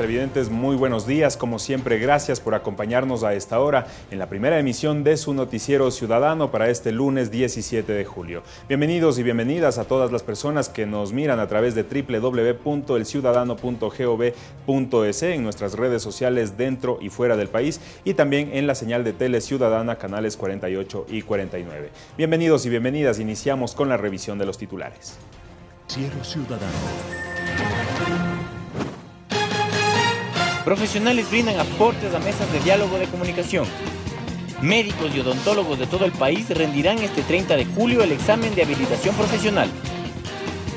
televidentes? Muy buenos días. Como siempre, gracias por acompañarnos a esta hora en la primera emisión de su noticiero ciudadano para este lunes 17 de julio. Bienvenidos y bienvenidas a todas las personas que nos miran a través de www.elciudadano.gov.es en nuestras redes sociales dentro y fuera del país y también en la señal de Tele Ciudadana canales 48 y 49. Bienvenidos y bienvenidas. Iniciamos con la revisión de los titulares. Ciudadano. Profesionales brindan aportes a mesas de diálogo de comunicación. Médicos y odontólogos de todo el país rendirán este 30 de julio el examen de habilitación profesional.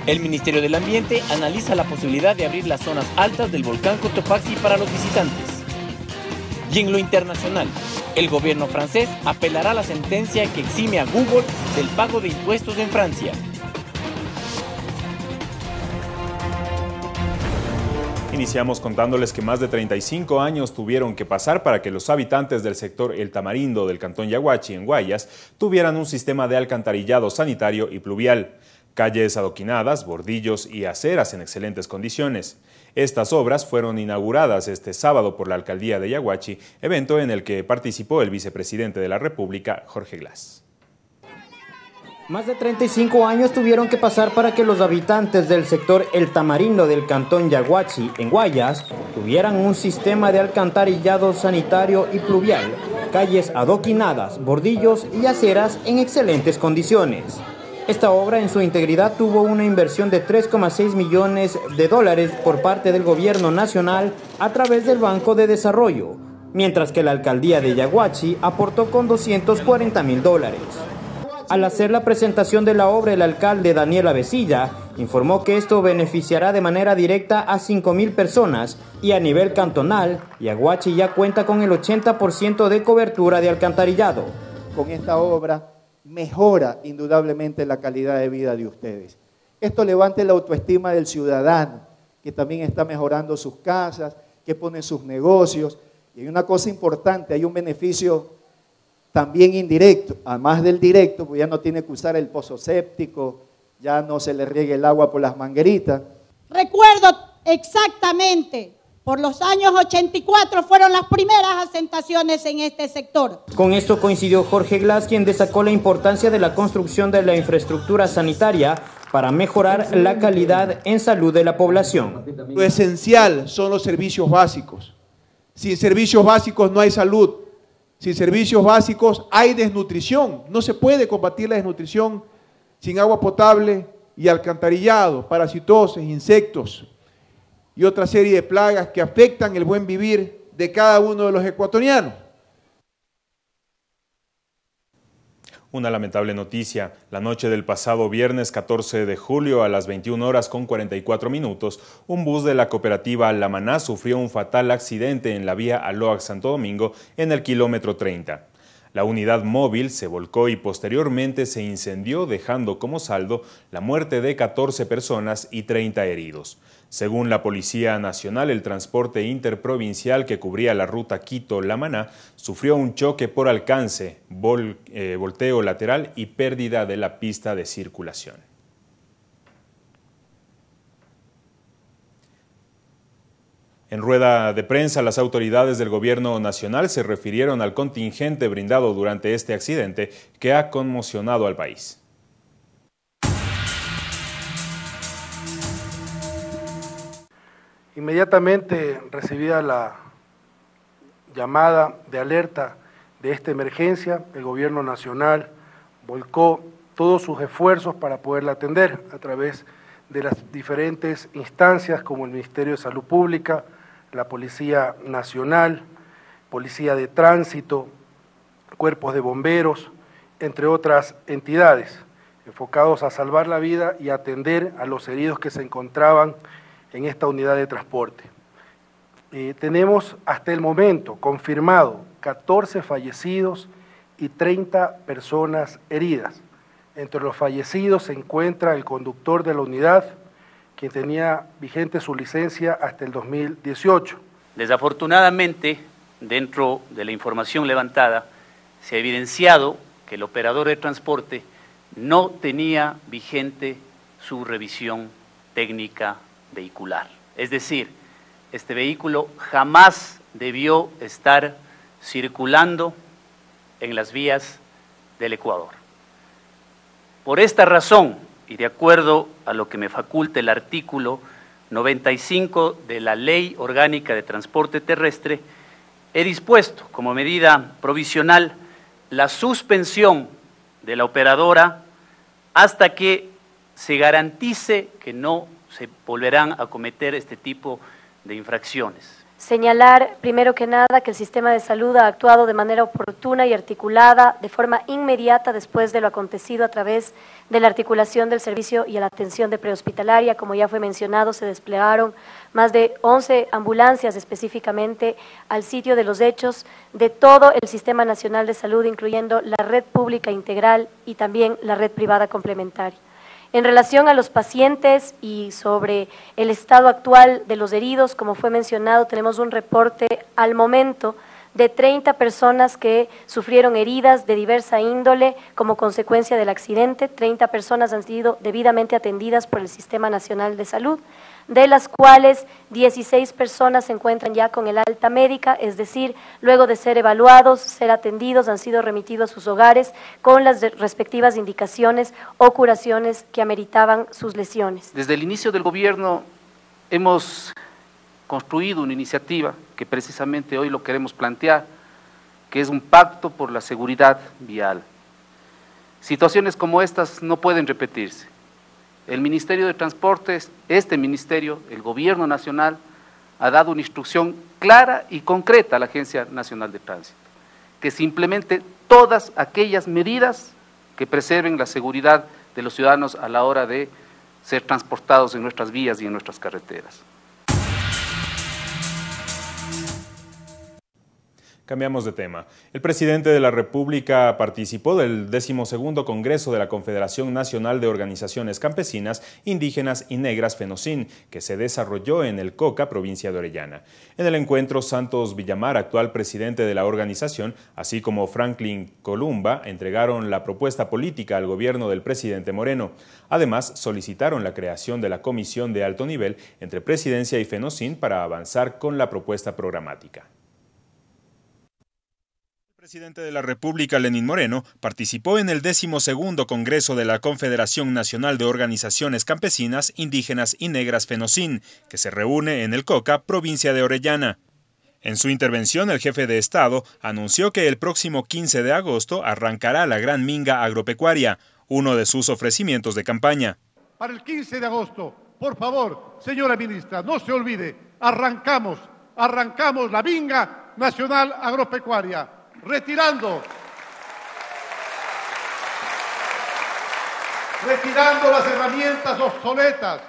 El Ministerio del Ambiente analiza la posibilidad de abrir las zonas altas del volcán Cotopaxi para los visitantes. Y en lo internacional, el gobierno francés apelará la sentencia que exime a Google del pago de impuestos en Francia. Iniciamos contándoles que más de 35 años tuvieron que pasar para que los habitantes del sector El Tamarindo del cantón Yaguachi en Guayas tuvieran un sistema de alcantarillado sanitario y pluvial, calles adoquinadas, bordillos y aceras en excelentes condiciones. Estas obras fueron inauguradas este sábado por la alcaldía de Yaguachi, evento en el que participó el vicepresidente de la República, Jorge Glass. Más de 35 años tuvieron que pasar para que los habitantes del sector El Tamarindo del cantón Yaguachi, en Guayas, tuvieran un sistema de alcantarillado sanitario y pluvial, calles adoquinadas, bordillos y aceras en excelentes condiciones. Esta obra en su integridad tuvo una inversión de 3,6 millones de dólares por parte del gobierno nacional a través del Banco de Desarrollo, mientras que la alcaldía de Yaguachi aportó con 240 mil dólares. Al hacer la presentación de la obra, el alcalde Daniel Avesilla informó que esto beneficiará de manera directa a 5.000 personas y a nivel cantonal, Yaguachi ya cuenta con el 80% de cobertura de alcantarillado. Con esta obra mejora indudablemente la calidad de vida de ustedes. Esto levanta la autoestima del ciudadano, que también está mejorando sus casas, que pone sus negocios. Y hay una cosa importante, hay un beneficio también indirecto, además del directo, pues ya no tiene que usar el pozo séptico, ya no se le riegue el agua por las mangueritas. Recuerdo exactamente, por los años 84 fueron las primeras asentaciones en este sector. Con esto coincidió Jorge Glass, quien destacó la importancia de la construcción de la infraestructura sanitaria para mejorar la calidad en salud de la población. Lo esencial son los servicios básicos. Sin servicios básicos no hay salud. Sin servicios básicos hay desnutrición. No se puede combatir la desnutrición sin agua potable y alcantarillado, parasitosis, insectos y otra serie de plagas que afectan el buen vivir de cada uno de los ecuatorianos. Una lamentable noticia. La noche del pasado viernes 14 de julio a las 21 horas con 44 minutos, un bus de la cooperativa La Maná sufrió un fatal accidente en la vía Aloac Santo Domingo en el kilómetro 30. La unidad móvil se volcó y posteriormente se incendió dejando como saldo la muerte de 14 personas y 30 heridos. Según la Policía Nacional, el transporte interprovincial que cubría la ruta Quito-La sufrió un choque por alcance, eh, volteo lateral y pérdida de la pista de circulación. En rueda de prensa, las autoridades del gobierno nacional se refirieron al contingente brindado durante este accidente que ha conmocionado al país. Inmediatamente recibida la llamada de alerta de esta emergencia, el Gobierno Nacional volcó todos sus esfuerzos para poderla atender a través de las diferentes instancias como el Ministerio de Salud Pública, la Policía Nacional, Policía de Tránsito, cuerpos de bomberos, entre otras entidades, enfocados a salvar la vida y atender a los heridos que se encontraban en esta unidad de transporte. Eh, tenemos hasta el momento confirmado 14 fallecidos y 30 personas heridas. Entre los fallecidos se encuentra el conductor de la unidad, quien tenía vigente su licencia hasta el 2018. Desafortunadamente, dentro de la información levantada, se ha evidenciado que el operador de transporte no tenía vigente su revisión técnica vehicular. Es decir, este vehículo jamás debió estar circulando en las vías del Ecuador. Por esta razón, y de acuerdo a lo que me faculta el artículo 95 de la Ley Orgánica de Transporte Terrestre, he dispuesto como medida provisional la suspensión de la operadora hasta que se garantice que no se volverán a cometer este tipo de infracciones. Señalar, primero que nada, que el sistema de salud ha actuado de manera oportuna y articulada de forma inmediata después de lo acontecido a través de la articulación del servicio y la atención de prehospitalaria. Como ya fue mencionado, se desplegaron más de 11 ambulancias específicamente al sitio de los hechos de todo el Sistema Nacional de Salud, incluyendo la red pública integral y también la red privada complementaria. En relación a los pacientes y sobre el estado actual de los heridos, como fue mencionado, tenemos un reporte al momento de 30 personas que sufrieron heridas de diversa índole como consecuencia del accidente. 30 personas han sido debidamente atendidas por el Sistema Nacional de Salud de las cuales 16 personas se encuentran ya con el alta médica, es decir, luego de ser evaluados, ser atendidos, han sido remitidos a sus hogares con las respectivas indicaciones o curaciones que ameritaban sus lesiones. Desde el inicio del gobierno hemos construido una iniciativa que precisamente hoy lo queremos plantear, que es un pacto por la seguridad vial. Situaciones como estas no pueden repetirse. El Ministerio de Transportes, este ministerio, el Gobierno Nacional, ha dado una instrucción clara y concreta a la Agencia Nacional de Tránsito, que se implemente todas aquellas medidas que preserven la seguridad de los ciudadanos a la hora de ser transportados en nuestras vías y en nuestras carreteras. Cambiamos de tema. El presidente de la República participó del decimosegundo Congreso de la Confederación Nacional de Organizaciones Campesinas, Indígenas y Negras FENOCIN, que se desarrolló en el Coca, provincia de Orellana. En el encuentro, Santos Villamar, actual presidente de la organización, así como Franklin Columba, entregaron la propuesta política al gobierno del presidente Moreno. Además, solicitaron la creación de la comisión de alto nivel entre presidencia y FENOCIN para avanzar con la propuesta programática. Presidente de la República, Lenín Moreno, participó en el decimosegundo Congreso de la Confederación Nacional de Organizaciones Campesinas, Indígenas y Negras FENOCIN, que se reúne en el Coca, provincia de Orellana. En su intervención, el jefe de Estado anunció que el próximo 15 de agosto arrancará la Gran Minga Agropecuaria, uno de sus ofrecimientos de campaña. Para el 15 de agosto, por favor, señora ministra, no se olvide, arrancamos, arrancamos la Minga Nacional Agropecuaria retirando, retirando las herramientas obsoletas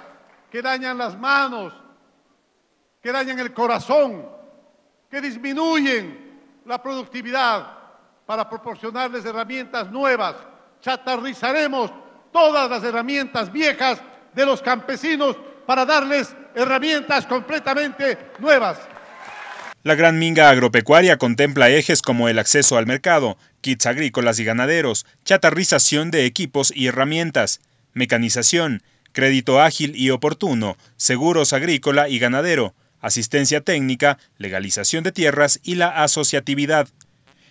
que dañan las manos, que dañan el corazón, que disminuyen la productividad para proporcionarles herramientas nuevas. Chatarrizaremos todas las herramientas viejas de los campesinos para darles herramientas completamente nuevas. La Gran Minga Agropecuaria contempla ejes como el acceso al mercado, kits agrícolas y ganaderos, chatarrización de equipos y herramientas, mecanización, crédito ágil y oportuno, seguros agrícola y ganadero, asistencia técnica, legalización de tierras y la asociatividad.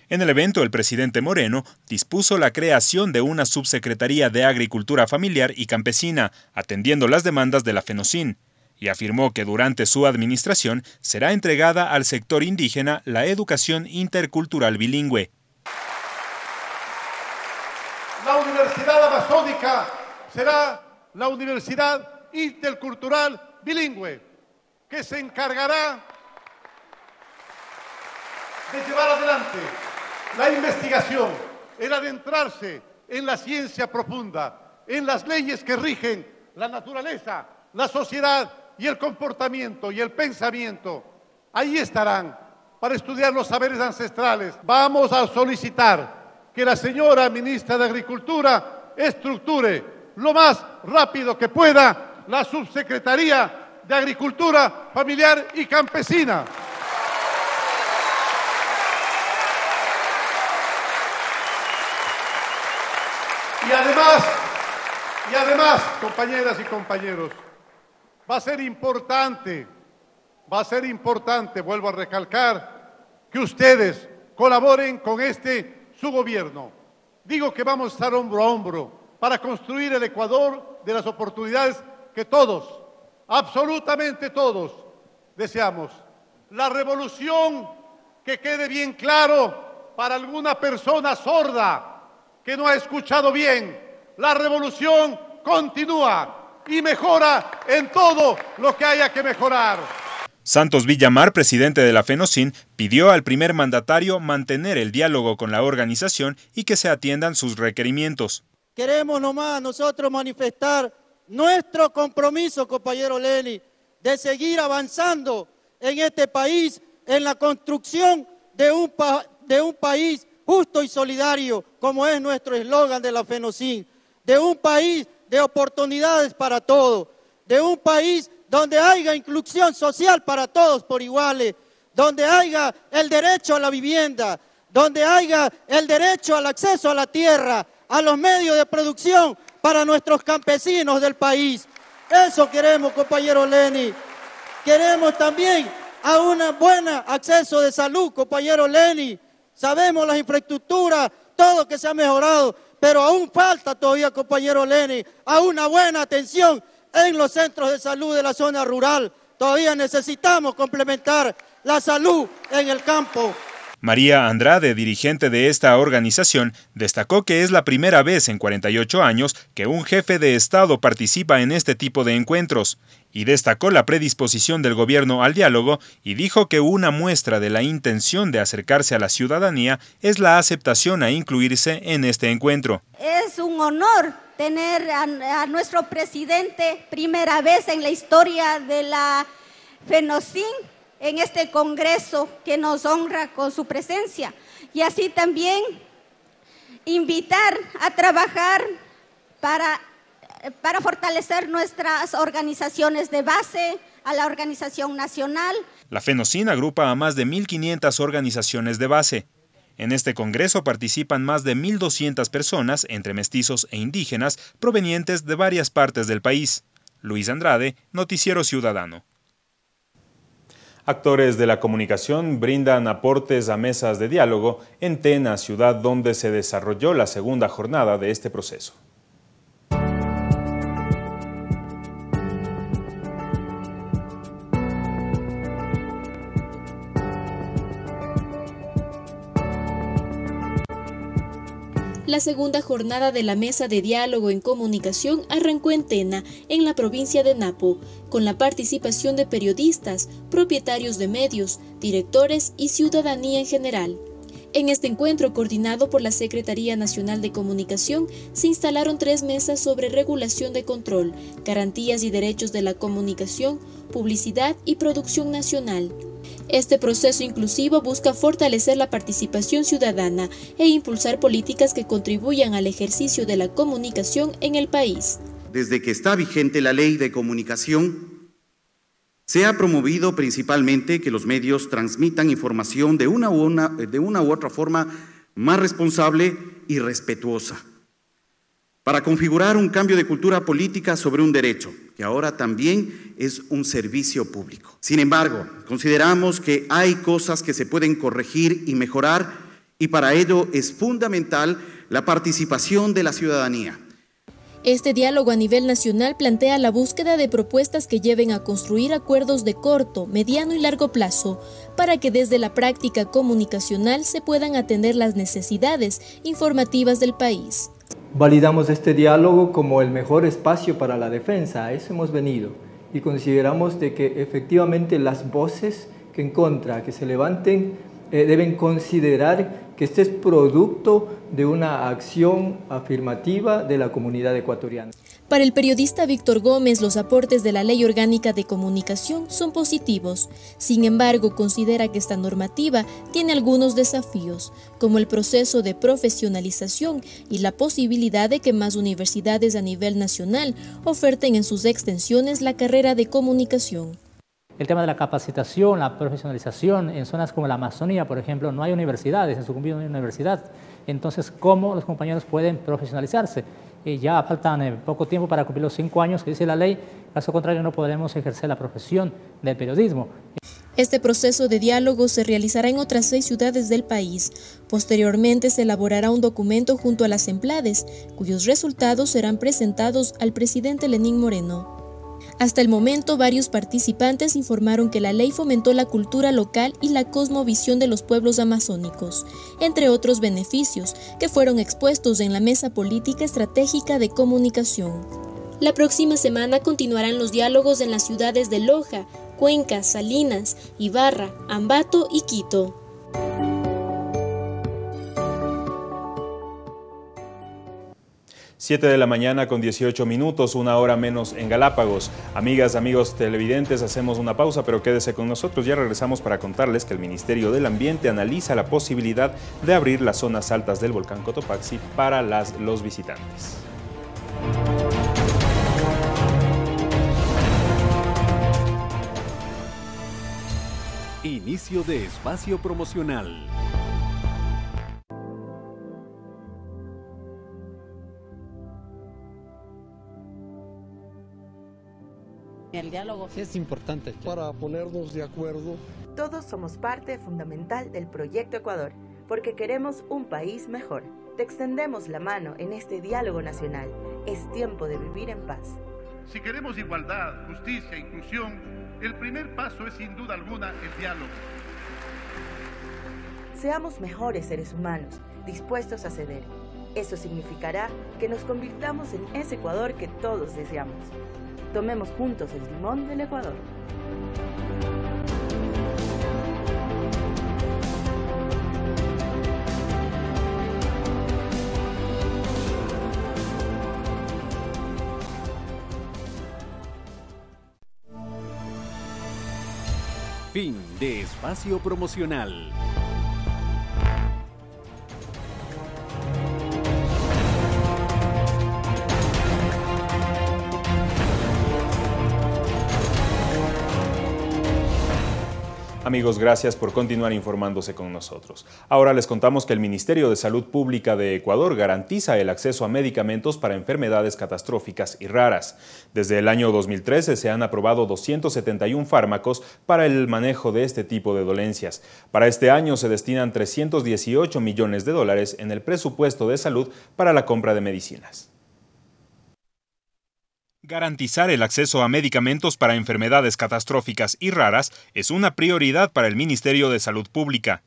En el evento, el presidente Moreno dispuso la creación de una subsecretaría de Agricultura Familiar y Campesina, atendiendo las demandas de la FENOCIN y afirmó que durante su administración será entregada al sector indígena la educación intercultural bilingüe. La Universidad Amazónica será la Universidad Intercultural Bilingüe, que se encargará de llevar adelante la investigación, el adentrarse en la ciencia profunda, en las leyes que rigen la naturaleza, la sociedad y el comportamiento y el pensamiento, ahí estarán para estudiar los saberes ancestrales. Vamos a solicitar que la señora ministra de Agricultura estructure lo más rápido que pueda la subsecretaría de Agricultura Familiar y Campesina. Y además, y además, compañeras y compañeros, va a ser importante va a ser importante, vuelvo a recalcar, que ustedes colaboren con este su gobierno. Digo que vamos a estar hombro a hombro para construir el Ecuador de las oportunidades que todos, absolutamente todos, deseamos. La revolución, que quede bien claro para alguna persona sorda que no ha escuchado bien, la revolución continúa y mejora en todo lo que haya que mejorar. Santos Villamar, presidente de la FENOCIN, pidió al primer mandatario mantener el diálogo con la organización y que se atiendan sus requerimientos. Queremos nomás nosotros manifestar nuestro compromiso, compañero Leni, de seguir avanzando en este país, en la construcción de un, de un país justo y solidario, como es nuestro eslogan de la FENOCIN, de un país de oportunidades para todos, de un país donde haya inclusión social para todos por iguales, donde haya el derecho a la vivienda, donde haya el derecho al acceso a la tierra, a los medios de producción para nuestros campesinos del país. Eso queremos, compañero Leni. Queremos también a un buen acceso de salud, compañero Leni. Sabemos las infraestructuras, todo que se ha mejorado, pero aún falta todavía, compañero Leni, a una buena atención en los centros de salud de la zona rural. Todavía necesitamos complementar la salud en el campo. María Andrade, dirigente de esta organización, destacó que es la primera vez en 48 años que un jefe de Estado participa en este tipo de encuentros, y destacó la predisposición del gobierno al diálogo y dijo que una muestra de la intención de acercarse a la ciudadanía es la aceptación a incluirse en este encuentro. Es un honor tener a, nuestro presidente primera vez en la historia de la FENOCIN en este Congreso que nos honra con su presencia y así también invitar a trabajar para, para fortalecer nuestras organizaciones de base, a la organización nacional. La FENOCIN agrupa a más de 1.500 organizaciones de base. En este Congreso participan más de 1.200 personas, entre mestizos e indígenas, provenientes de varias partes del país. Luis Andrade, Noticiero Ciudadano. Actores de la comunicación brindan aportes a mesas de diálogo en Tena, ciudad donde se desarrolló la segunda jornada de este proceso. La segunda jornada de la Mesa de Diálogo en Comunicación arrancó en Tena, en la provincia de Napo, con la participación de periodistas, propietarios de medios, directores y ciudadanía en general. En este encuentro, coordinado por la Secretaría Nacional de Comunicación, se instalaron tres mesas sobre regulación de control, garantías y derechos de la comunicación, publicidad y producción nacional. Este proceso inclusivo busca fortalecer la participación ciudadana e impulsar políticas que contribuyan al ejercicio de la comunicación en el país. Desde que está vigente la ley de comunicación, se ha promovido principalmente que los medios transmitan información de una u, otra forma más responsable y respetuosa, para configurar un cambio de cultura política sobre un derecho, que ahora también es un servicio público. Sin embargo, consideramos que hay cosas que se pueden corregir y mejorar, y para ello es fundamental la participación de la ciudadanía este diálogo a nivel nacional plantea la búsqueda de propuestas que lleven a construir acuerdos de corto, mediano y largo plazo, para que desde la práctica comunicacional se puedan atender las necesidades informativas del país. Validamos este diálogo como el mejor espacio para la defensa, a eso hemos venido, y consideramos de que efectivamente las voces que en contra, que se levanten, eh, deben considerar que este es producto de una acción afirmativa de la comunidad ecuatoriana. Para el periodista Víctor Gómez, los aportes de la Ley Orgánica de Comunicación son positivos. Sin embargo, considera que esta normativa tiene algunos desafíos, como el proceso de profesionalización y la posibilidad de que más universidades a nivel nacional oferten en sus extensiones la carrera de comunicación. El tema de la capacitación, la profesionalización, en zonas como la Amazonía, por ejemplo, no hay universidades, en Sucumbío no hay universidad. entonces cómo los compañeros pueden profesionalizarse. Ya faltan eh, poco tiempo para cumplir los cinco años que dice la ley, caso contrario no podremos ejercer la profesión del periodismo. Este proceso de diálogo se realizará en otras seis ciudades del país. Posteriormente se elaborará un documento junto a las emplades, cuyos resultados serán presentados al presidente Lenín Moreno. Hasta el momento, varios participantes informaron que la ley fomentó la cultura local y la cosmovisión de los pueblos amazónicos, entre otros beneficios que fueron expuestos en la Mesa Política Estratégica de Comunicación. La próxima semana continuarán los diálogos en las ciudades de Loja, Cuenca, Salinas, Ibarra, Ambato y Quito. Siete de la mañana con 18 minutos, una hora menos en Galápagos. Amigas, amigos televidentes, hacemos una pausa, pero quédese con nosotros. Ya regresamos para contarles que el Ministerio del Ambiente analiza la posibilidad de abrir las zonas altas del volcán Cotopaxi para las, los visitantes. Inicio de espacio promocional. Diálogo es importante para ponernos de acuerdo. Todos somos parte fundamental del Proyecto Ecuador, porque queremos un país mejor. Te extendemos la mano en este diálogo nacional. Es tiempo de vivir en paz. Si queremos igualdad, justicia, inclusión, el primer paso es sin duda alguna el diálogo. Seamos mejores seres humanos, dispuestos a ceder. Eso significará que nos convirtamos en ese Ecuador que todos deseamos. Tomemos juntos el timón del Ecuador. Fin de espacio promocional. Amigos, gracias por continuar informándose con nosotros. Ahora les contamos que el Ministerio de Salud Pública de Ecuador garantiza el acceso a medicamentos para enfermedades catastróficas y raras. Desde el año 2013 se han aprobado 271 fármacos para el manejo de este tipo de dolencias. Para este año se destinan 318 millones de dólares en el presupuesto de salud para la compra de medicinas. Garantizar el acceso a medicamentos para enfermedades catastróficas y raras es una prioridad para el Ministerio de Salud Pública.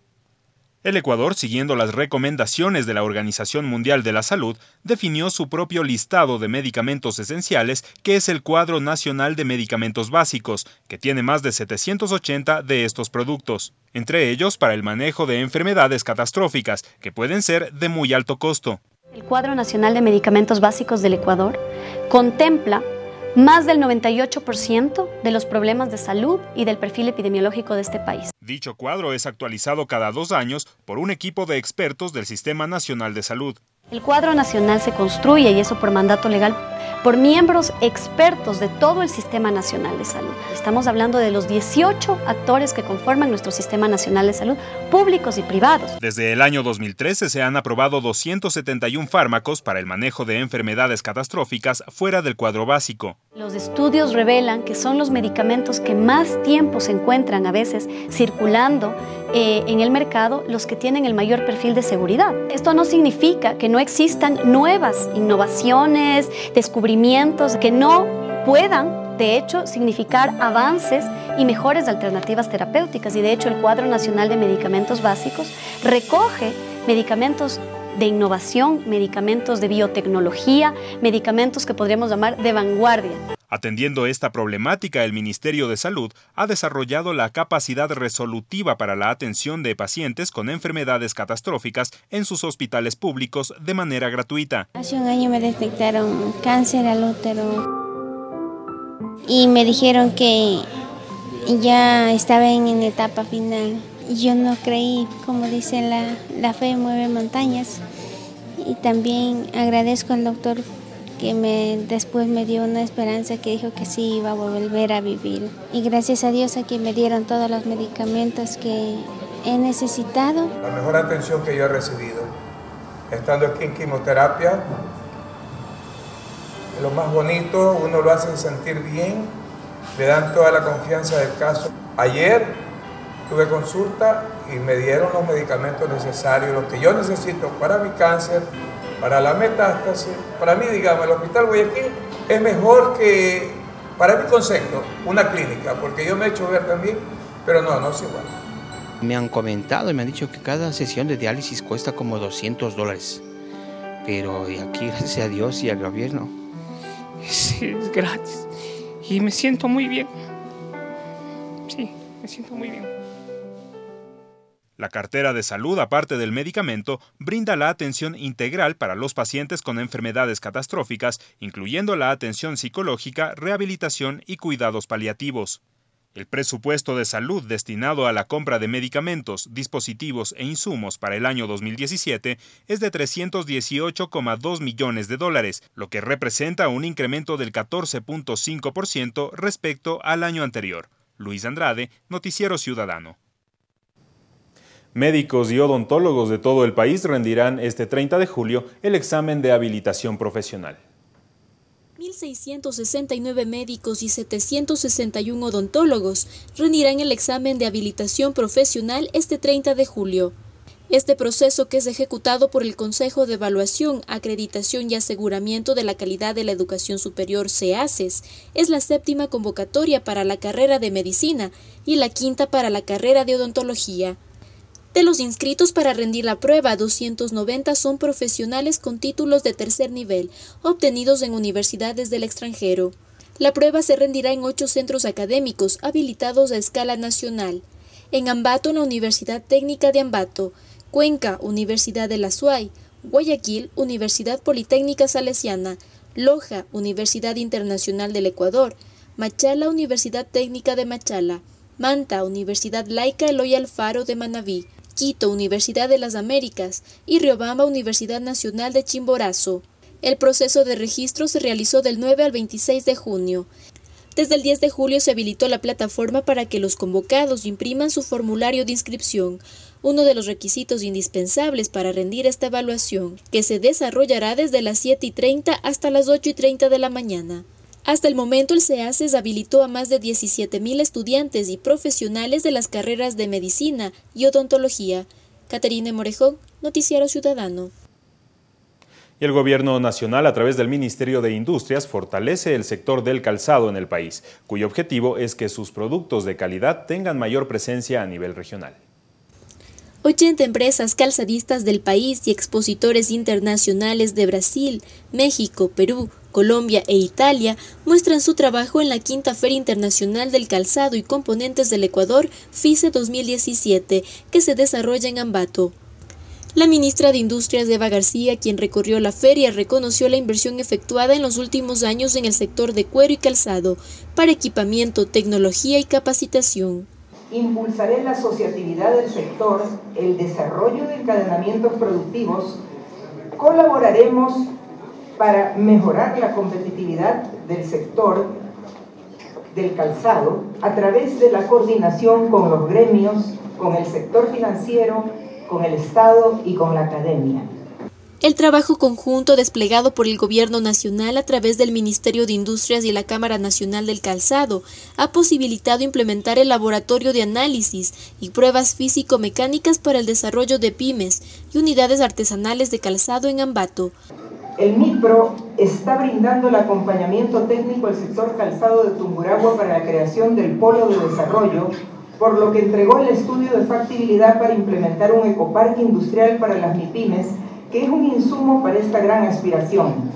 El Ecuador, siguiendo las recomendaciones de la Organización Mundial de la Salud, definió su propio listado de medicamentos esenciales, que es el Cuadro Nacional de Medicamentos Básicos, que tiene más de 780 de estos productos, entre ellos para el manejo de enfermedades catastróficas, que pueden ser de muy alto costo. El Cuadro Nacional de Medicamentos Básicos del Ecuador contempla más del 98% de los problemas de salud y del perfil epidemiológico de este país. Dicho cuadro es actualizado cada dos años por un equipo de expertos del Sistema Nacional de Salud. El cuadro nacional se construye, y eso por mandato legal, por miembros expertos de todo el Sistema Nacional de Salud. Estamos hablando de los 18 actores que conforman nuestro Sistema Nacional de Salud, públicos y privados. Desde el año 2013 se han aprobado 271 fármacos para el manejo de enfermedades catastróficas fuera del cuadro básico. Los estudios revelan que son los medicamentos que más tiempo se encuentran a veces circulando eh, en el mercado los que tienen el mayor perfil de seguridad. Esto no significa que no existan nuevas innovaciones, descubrimientos que no puedan de hecho, significar avances y mejores alternativas terapéuticas. Y de hecho, el Cuadro Nacional de Medicamentos Básicos recoge medicamentos de innovación, medicamentos de biotecnología, medicamentos que podríamos llamar de vanguardia. Atendiendo esta problemática, el Ministerio de Salud ha desarrollado la capacidad resolutiva para la atención de pacientes con enfermedades catastróficas en sus hospitales públicos de manera gratuita. Hace un año me detectaron cáncer al útero y me dijeron que ya estaba en etapa final. Yo no creí, como dice la, la fe mueve montañas. Y también agradezco al doctor que me, después me dio una esperanza que dijo que sí iba a volver a vivir. Y gracias a Dios a que me dieron todos los medicamentos que he necesitado. La mejor atención que yo he recibido estando aquí en quimioterapia. Lo más bonito, uno lo hace sentir bien, le dan toda la confianza del caso. Ayer tuve consulta y me dieron los medicamentos necesarios, los que yo necesito para mi cáncer, para la metástasis. Para mí, digamos, el Hospital Guayaquil es mejor que, para mi concepto, una clínica, porque yo me he hecho ver también, pero no, no es igual. Me han comentado y me han dicho que cada sesión de diálisis cuesta como 200 dólares. Pero aquí, gracias a Dios y al gobierno, es, es gratis. Y me siento muy bien. Sí, me siento muy bien. La cartera de salud, aparte del medicamento, brinda la atención integral para los pacientes con enfermedades catastróficas, incluyendo la atención psicológica, rehabilitación y cuidados paliativos. El presupuesto de salud destinado a la compra de medicamentos, dispositivos e insumos para el año 2017 es de 318,2 millones de dólares, lo que representa un incremento del 14.5% respecto al año anterior. Luis Andrade, Noticiero Ciudadano. Médicos y odontólogos de todo el país rendirán este 30 de julio el examen de habilitación profesional. 1.669 médicos y 761 odontólogos rendirán el examen de habilitación profesional este 30 de julio. Este proceso, que es ejecutado por el Consejo de Evaluación, Acreditación y Aseguramiento de la Calidad de la Educación Superior, CEACES, es la séptima convocatoria para la carrera de Medicina y la quinta para la carrera de Odontología. De los inscritos para rendir la prueba, 290 son profesionales con títulos de tercer nivel, obtenidos en universidades del extranjero. La prueba se rendirá en ocho centros académicos habilitados a escala nacional. En Ambato, la Universidad Técnica de Ambato, Cuenca, Universidad de la SUAY, Guayaquil, Universidad Politécnica Salesiana, Loja, Universidad Internacional del Ecuador, Machala, Universidad Técnica de Machala, Manta, Universidad Laica Eloy Alfaro de Manabí, Quito, Universidad de las Américas y Riobamba, Universidad Nacional de Chimborazo. El proceso de registro se realizó del 9 al 26 de junio. Desde el 10 de julio se habilitó la plataforma para que los convocados impriman su formulario de inscripción, uno de los requisitos indispensables para rendir esta evaluación, que se desarrollará desde las 7 y 30 hasta las 8 y 30 de la mañana. Hasta el momento el CEACES habilitó a más de 17.000 estudiantes y profesionales de las carreras de medicina y odontología. Caterine Morejón, Noticiero Ciudadano. Y el Gobierno Nacional, a través del Ministerio de Industrias, fortalece el sector del calzado en el país, cuyo objetivo es que sus productos de calidad tengan mayor presencia a nivel regional. 80 empresas calzadistas del país y expositores internacionales de Brasil, México, Perú, Colombia e Italia muestran su trabajo en la quinta Feria Internacional del Calzado y Componentes del Ecuador, FICE 2017, que se desarrolla en Ambato. La ministra de Industrias Eva García, quien recorrió la feria, reconoció la inversión efectuada en los últimos años en el sector de cuero y calzado para equipamiento, tecnología y capacitación. Impulsaré la asociatividad del sector, el desarrollo de encadenamientos productivos, colaboraremos para mejorar la competitividad del sector del calzado a través de la coordinación con los gremios, con el sector financiero, con el Estado y con la academia. El trabajo conjunto desplegado por el Gobierno Nacional a través del Ministerio de Industrias y la Cámara Nacional del Calzado ha posibilitado implementar el laboratorio de análisis y pruebas físico-mecánicas para el desarrollo de pymes y unidades artesanales de calzado en Ambato. El MIPRO está brindando el acompañamiento técnico al sector calzado de Tunguragua para la creación del polo de desarrollo, por lo que entregó el estudio de factibilidad para implementar un ecoparque industrial para las MIPIMES, que es un insumo para esta gran aspiración.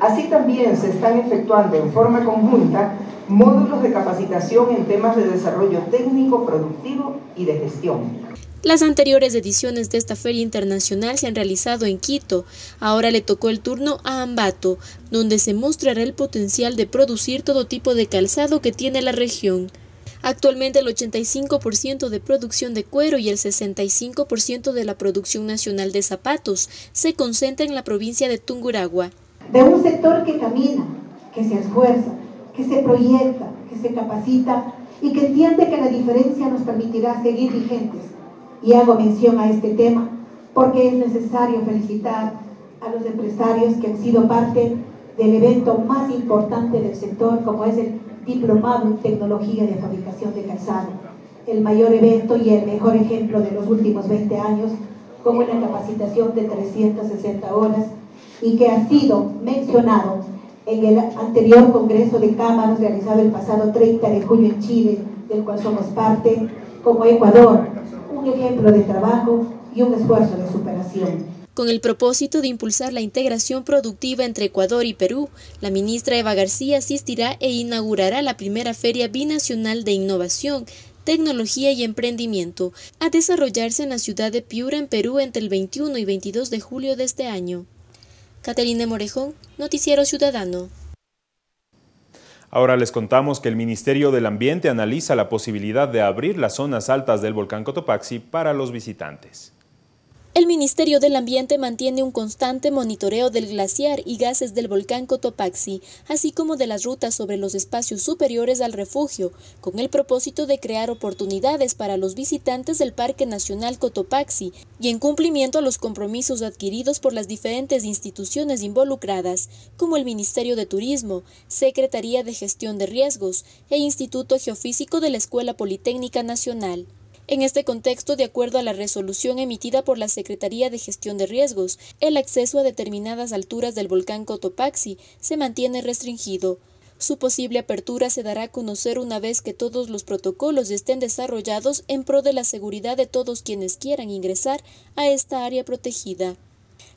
Así también se están efectuando en forma conjunta módulos de capacitación en temas de desarrollo técnico, productivo y de gestión. Las anteriores ediciones de esta feria internacional se han realizado en Quito. Ahora le tocó el turno a Ambato, donde se mostrará el potencial de producir todo tipo de calzado que tiene la región. Actualmente el 85% de producción de cuero y el 65% de la producción nacional de zapatos se concentra en la provincia de Tunguragua. De un sector que camina, que se esfuerza, que se proyecta, que se capacita y que entiende que la diferencia nos permitirá seguir vigentes y hago mención a este tema porque es necesario felicitar a los empresarios que han sido parte del evento más importante del sector, como es el Diplomado en Tecnología de Fabricación de Calzado, el mayor evento y el mejor ejemplo de los últimos 20 años, con una capacitación de 360 horas y que ha sido mencionado en el anterior Congreso de Cámaras realizado el pasado 30 de junio en Chile, del cual somos parte, como Ecuador, un ejemplo de trabajo y un esfuerzo de superación. Con el propósito de impulsar la integración productiva entre Ecuador y Perú, la ministra Eva García asistirá e inaugurará la primera Feria Binacional de Innovación, Tecnología y Emprendimiento, a desarrollarse en la ciudad de Piura, en Perú, entre el 21 y 22 de julio de este año. Caterina Morejón, Noticiero Ciudadano. Ahora les contamos que el Ministerio del Ambiente analiza la posibilidad de abrir las zonas altas del volcán Cotopaxi para los visitantes. El Ministerio del Ambiente mantiene un constante monitoreo del glaciar y gases del volcán Cotopaxi, así como de las rutas sobre los espacios superiores al refugio, con el propósito de crear oportunidades para los visitantes del Parque Nacional Cotopaxi y en cumplimiento a los compromisos adquiridos por las diferentes instituciones involucradas, como el Ministerio de Turismo, Secretaría de Gestión de Riesgos e Instituto Geofísico de la Escuela Politécnica Nacional. En este contexto, de acuerdo a la resolución emitida por la Secretaría de Gestión de Riesgos, el acceso a determinadas alturas del volcán Cotopaxi se mantiene restringido. Su posible apertura se dará a conocer una vez que todos los protocolos estén desarrollados en pro de la seguridad de todos quienes quieran ingresar a esta área protegida.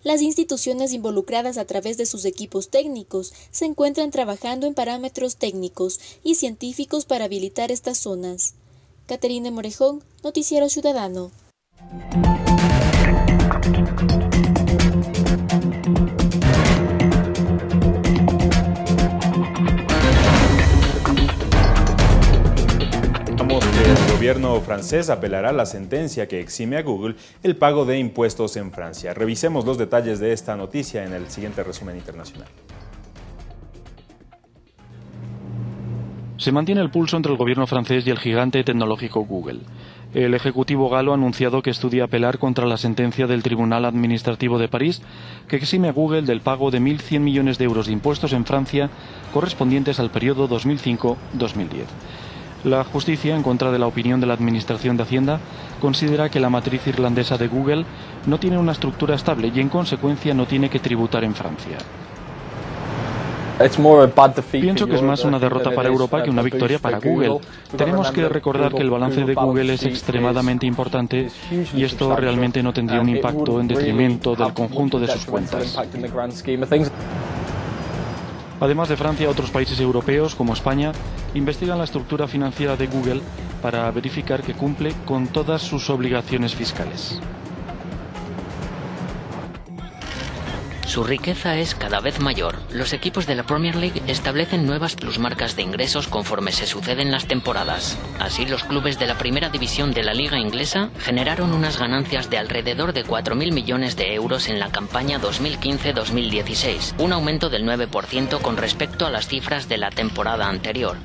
Las instituciones involucradas a través de sus equipos técnicos se encuentran trabajando en parámetros técnicos y científicos para habilitar estas zonas. Caterina Morejón, Noticiero Ciudadano. el gobierno francés apelará a la sentencia que exime a Google el pago de impuestos en Francia. Revisemos los detalles de esta noticia en el siguiente resumen internacional. Se mantiene el pulso entre el gobierno francés y el gigante tecnológico Google. El Ejecutivo galo ha anunciado que estudia apelar contra la sentencia del Tribunal Administrativo de París que exime a Google del pago de 1.100 millones de euros de impuestos en Francia correspondientes al periodo 2005-2010. La justicia, en contra de la opinión de la Administración de Hacienda, considera que la matriz irlandesa de Google no tiene una estructura estable y, en consecuencia, no tiene que tributar en Francia. Pienso que es más una derrota para Europa que una victoria para Google. Tenemos que recordar que el balance de Google es extremadamente importante y esto realmente no tendría un impacto en detrimento del conjunto de sus cuentas. Además de Francia, otros países europeos, como España, investigan la estructura financiera de Google para verificar que cumple con todas sus obligaciones fiscales. Su riqueza es cada vez mayor. Los equipos de la Premier League establecen nuevas plusmarcas de ingresos conforme se suceden las temporadas. Así, los clubes de la primera división de la liga inglesa generaron unas ganancias de alrededor de 4.000 millones de euros en la campaña 2015-2016, un aumento del 9% con respecto a las cifras de la temporada anterior.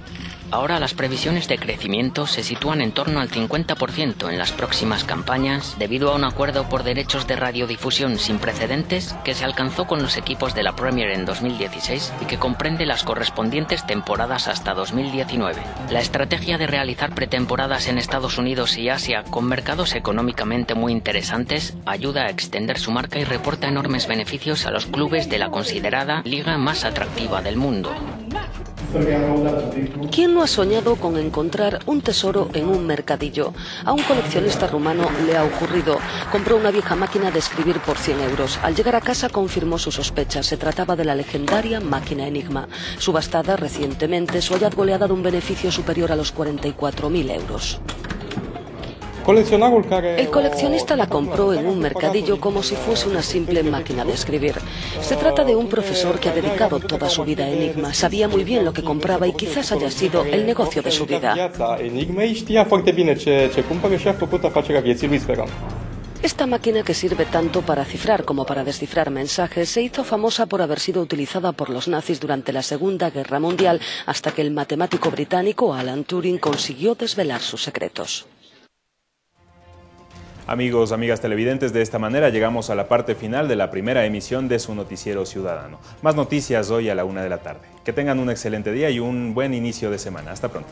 Ahora las previsiones de crecimiento se sitúan en torno al 50% en las próximas campañas debido a un acuerdo por derechos de radiodifusión sin precedentes que se alcanzó con los equipos de la Premier en 2016 y que comprende las correspondientes temporadas hasta 2019. La estrategia de realizar pretemporadas en Estados Unidos y Asia con mercados económicamente muy interesantes ayuda a extender su marca y reporta enormes beneficios a los clubes de la considerada liga más atractiva del mundo. ¿Quién no ha soñado con encontrar un tesoro en un mercadillo? A un coleccionista rumano le ha ocurrido. Compró una vieja máquina de escribir por 100 euros. Al llegar a casa confirmó sus sospechas. Se trataba de la legendaria máquina Enigma. Subastada recientemente, su hallazgo le ha dado un beneficio superior a los 44.000 euros. El coleccionista la compró en un mercadillo como si fuese una simple máquina de escribir. Se trata de un profesor que ha dedicado toda su vida a Enigma. Sabía muy bien lo que compraba y quizás haya sido el negocio de su vida. Esta máquina que sirve tanto para cifrar como para descifrar mensajes se hizo famosa por haber sido utilizada por los nazis durante la Segunda Guerra Mundial hasta que el matemático británico Alan Turing consiguió desvelar sus secretos. Amigos, amigas televidentes, de esta manera llegamos a la parte final de la primera emisión de su noticiero ciudadano. Más noticias hoy a la una de la tarde. Que tengan un excelente día y un buen inicio de semana. Hasta pronto.